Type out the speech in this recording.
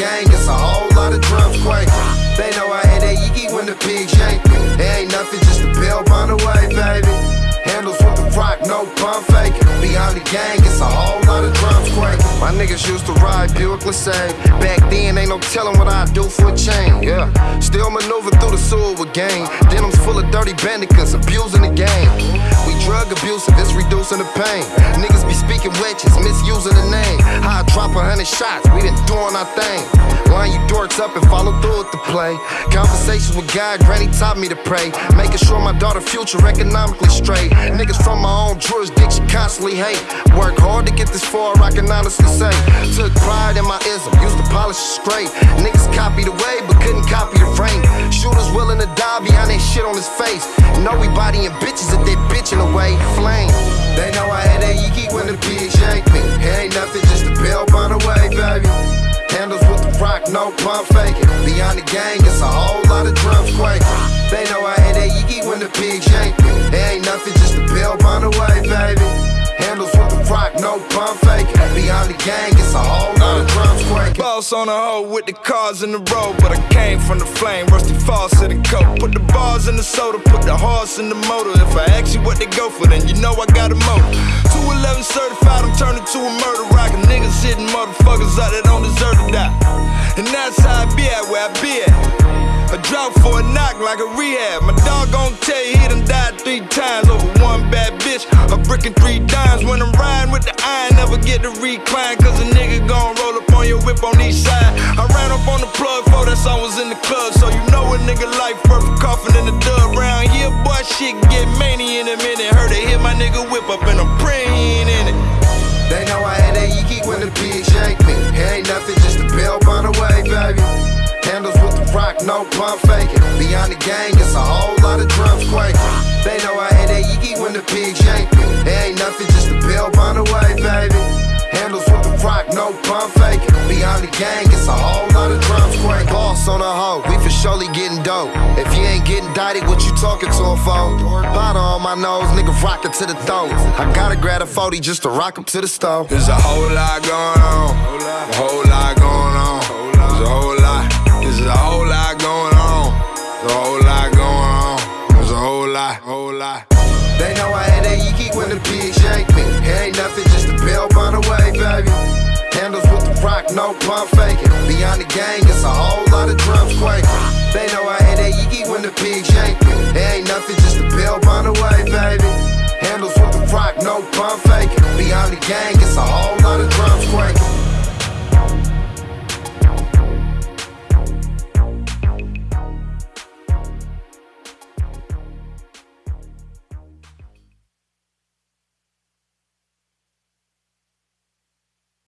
gang, it's a whole lot of drums quaking. They know I had that yiki when the pigs yank me. It ain't nothing, just a bell on the way, baby. Handles with the rock, no pump faking. Behind the gang, it's a whole lot of drums quaking. My niggas used to ride Buick LeSabre. Back then, ain't no telling what I'd do for a chain. Yeah, still maneuver through the sewer with gang. Denims full of dirty bandicoots, abusing the game. We drug abusive, it's reducing the pain. Niggas be speaking witches, misusing the name. Hundred shots, we done doing our thing. Line you dorks up and follow through with the play. Conversations with God, Granny taught me to pray. Making sure my daughter future economically straight. Niggas from my own jurisdiction constantly hate. Work hard to get this far, I can honestly say. Took pride in my ism, used to polish straight. Niggas copied the way, but couldn't copy the frame. Shooters willing to die behind that shit on his face. Know we bodying bitches no pump faking. Beyond the gang, it's a whole lot of drums quaking. They know I had that yiki when the pigs yank me. It ain't nothing, just a bell on the way, baby. Handles with the rock, no pump faking. Beyond the gang, it's a whole lot of drums quaking. Boss on the hoe with the cars in the road, but I came from the flame. Rusty faucet and coat. Put the bars in the soda, put the horse in the motor. If I ask you what they go for, then you know I got a motor. 211 certified, I'm turning to a murder rock. Niggas hitting motherfuckers out that don't deserve to die. And that's how I be at where I be at. A drop for a knock like a rehab. My dog gon' tell you he done died three times over one bad bitch. A brick and three dimes. When I'm riding with the iron, never get to recline. Cause a nigga gon' roll up on your whip on each side. I ran up on the plug for that song was in the club. So you know a nigga life a coffin in the dub. Round here, boy, shit get many in a minute. Heard they hit my nigga whip up pump faking. Beyond the gang, it's a whole lot of drums quaking. They know I had that yiki when the pigs yank me. It ain't nothing, just a bell on the way, baby. Handles with the rock, no pump faking. Beyond the gang, it's a whole lot of drums quaking. Boss on the hoe, we for surely getting dope. If you ain't getting dotted, what you talking to a phone? Powder on my nose, nigga rockin' to the throat. I gotta grab a 40 just to rock 'em to the stove. There's a whole lot going on. A whole lot going on. There's a whole lot. There's a whole lot going on. There's a whole lot going on. There's a whole lot. Whole lot. They know I had that yiki when the pigs yank me. It ain't nothing, just a bell on the way, baby. Handles with the rock, no pump faking. Beyond the gang, it's a whole lot of drums quaking. They know I had that yiki when the pigs yank me. It ain't nothing, just a bell on the way, baby. Handles with the rock, no pump faking. Beyond the gang, it's a